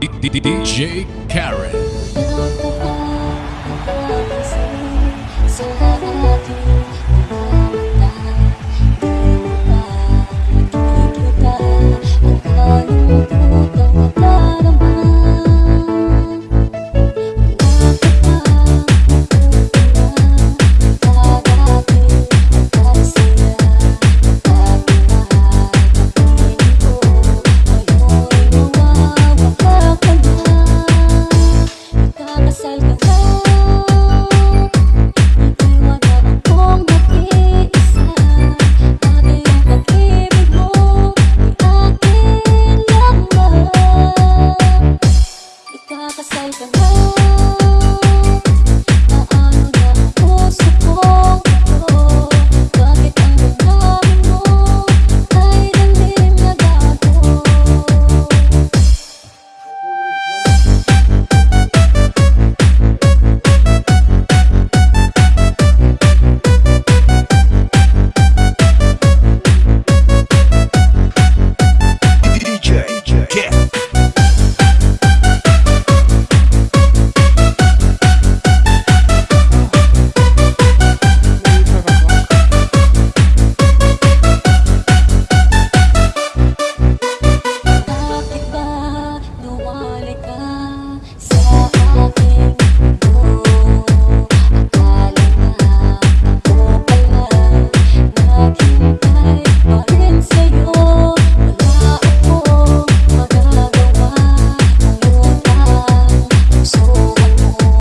DJ Karen.